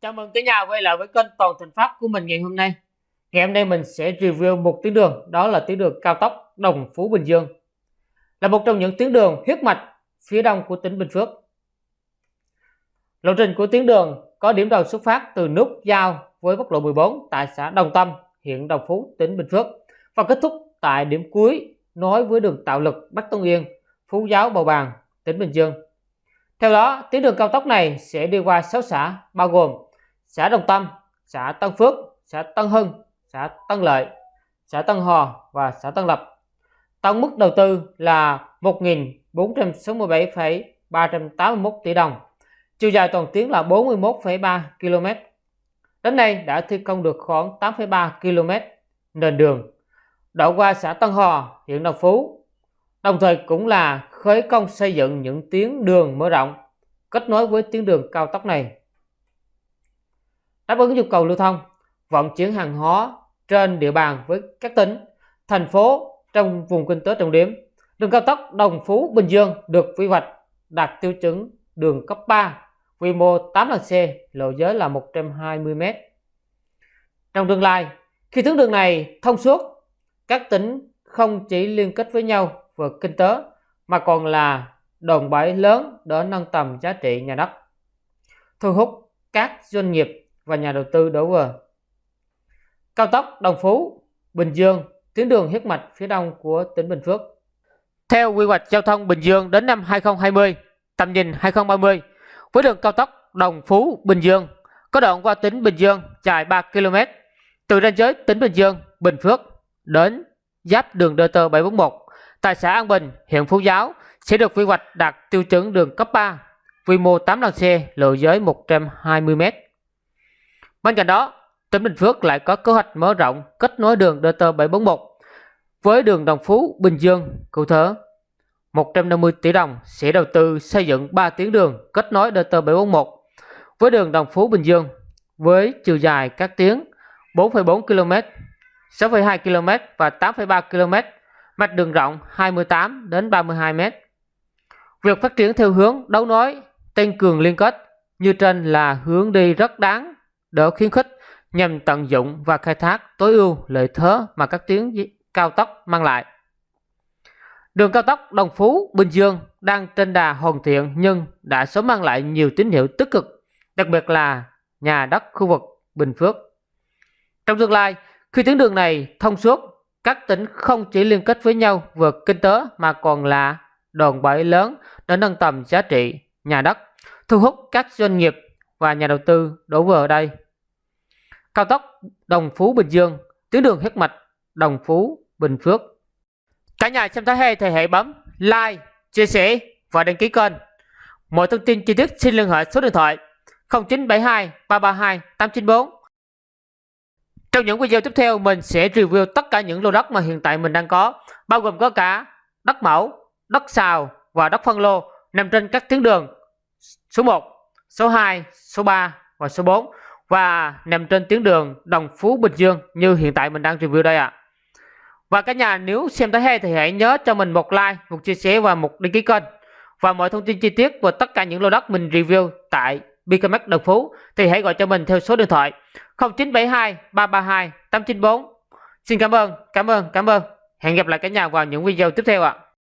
Chào mừng cả nhà quay lại với kênh Toàn Thành Pháp của mình ngày hôm nay. Ngày hôm nay mình sẽ review một tuyến đường, đó là tuyến đường cao tốc Đồng Phú Bình Dương. Là một trong những tuyến đường huyết mạch phía đông của tỉnh Bình Phước. Lộ trình của tuyến đường có điểm đầu xuất phát từ nút giao với quốc lộ 14 tại xã Đồng Tâm, huyện Đồng Phú, tỉnh Bình Phước và kết thúc tại điểm cuối nối với đường tạo lực Bắc Tân Yên, Phú Giáo Bầu Bàng, tỉnh Bình Dương. Theo đó, tuyến đường cao tốc này sẽ đi qua 6 xã bao gồm xã Đồng Tâm, xã Tân Phước, xã Tân Hưng, xã Tân Lợi, xã Tân Hò và xã Tân Lập. Tổng mức đầu tư là 1.467,381 tỷ đồng. Chiều dài toàn tuyến là 41,3 km. Đến nay đã thi công được khoảng 8,3 km nền đường. Đoạn qua xã Tân Hò, huyện Đồng Phú, đồng thời cũng là khởi công xây dựng những tuyến đường mở rộng, kết nối với tuyến đường cao tốc này. Đáp ứng nhu cầu lưu thông, vận chuyển hàng hóa trên địa bàn với các tỉnh, thành phố trong vùng kinh tế trọng điểm, đường cao tốc Đồng Phú Bình Dương được quy hoạch đạt tiêu chuẩn đường cấp 3 quy mô 8 làn xe, lộ giới là 120 m trong tương lai, khi tuyến đường này thông suốt, các tỉnh không chỉ liên kết với nhau và kinh tế mà còn là đòn bẩy lớn để nâng tầm giá trị nhà đất, thu hút các doanh nghiệp và nhà đầu tư đổ về. Cao tốc Đồng Phú, Bình Dương, tuyến đường huyết mạch phía đông của tỉnh Bình Phước. Theo quy hoạch giao thông Bình Dương đến năm 2020, tầm nhìn 2030, với đường cao tốc Đồng Phú, Bình Dương có đoạn qua tỉnh Bình Dương dài 3 km, từ ranh giới tỉnh Bình Dương, Bình Phước đến giáp đường DT 741 tại xã An Bình, huyện Phú Giáo sẽ được quy hoạch đạt tiêu chuẩn đường cấp 3, quy mô 8 làn xe, lộ giới 120m. Bên cạnh đó, tỉnh Bình Phước lại có kế hoạch mở rộng kết nối đường DT 741 với đường Đồng Phú, Bình Dương, cụ thể 150 tỷ đồng sẽ đầu tư xây dựng 3 tuyến đường kết nối DT 741 với đường Đồng Phú, Bình Dương với chiều dài các tuyến 4,4 km, 6,2 km và 8,3 km, mạch đường rộng 28 đến 32 m. Việc phát triển theo hướng đấu nối, tăng cường liên kết như trên là hướng đi rất đáng đỡ khuyến khích nhằm tận dụng và khai thác tối ưu lợi thế mà các tuyến cao tốc mang lại. Đường cao tốc Đồng Phú Bình Dương đang trên đà hoàn thiện nhưng đã sớm mang lại nhiều tín hiệu tích cực, đặc biệt là nhà đất khu vực Bình Phước. Trong tương lai, khi tuyến đường này thông suốt, các tỉnh không chỉ liên kết với nhau về kinh tế mà còn là đòn bẩy lớn để nâng tầm giá trị nhà đất, thu hút các doanh nghiệp và nhà đầu tư đổ về ở đây. Cao tốc Đồng Phú Bình Dương, tuyến đường huyết mạch Đồng Phú Bình Phước. Cả nhà xem thấy hay thì hãy bấm like, chia sẻ và đăng ký kênh. Mọi thông tin chi tiết xin liên hệ số điện thoại 0972 332 894. Trong những video tiếp theo mình sẽ review tất cả những lô đất mà hiện tại mình đang có, bao gồm có cả đất mẫu, đất xào và đất phân lô nằm trên các tuyến đường số 1, số 2, số 3 và số 4 và nằm trên tuyến đường Đồng Phú Bình Dương như hiện tại mình đang review đây ạ. À. Và cả nhà nếu xem thấy hay thì hãy nhớ cho mình một like, một chia sẻ và một đăng ký kênh. Và mọi thông tin chi tiết về tất cả những lô đất mình review tại BKMX Đồng Phú thì hãy gọi cho mình theo số điện thoại 0972 332 894. Xin cảm ơn, cảm ơn, cảm ơn. Hẹn gặp lại cả nhà vào những video tiếp theo ạ. À.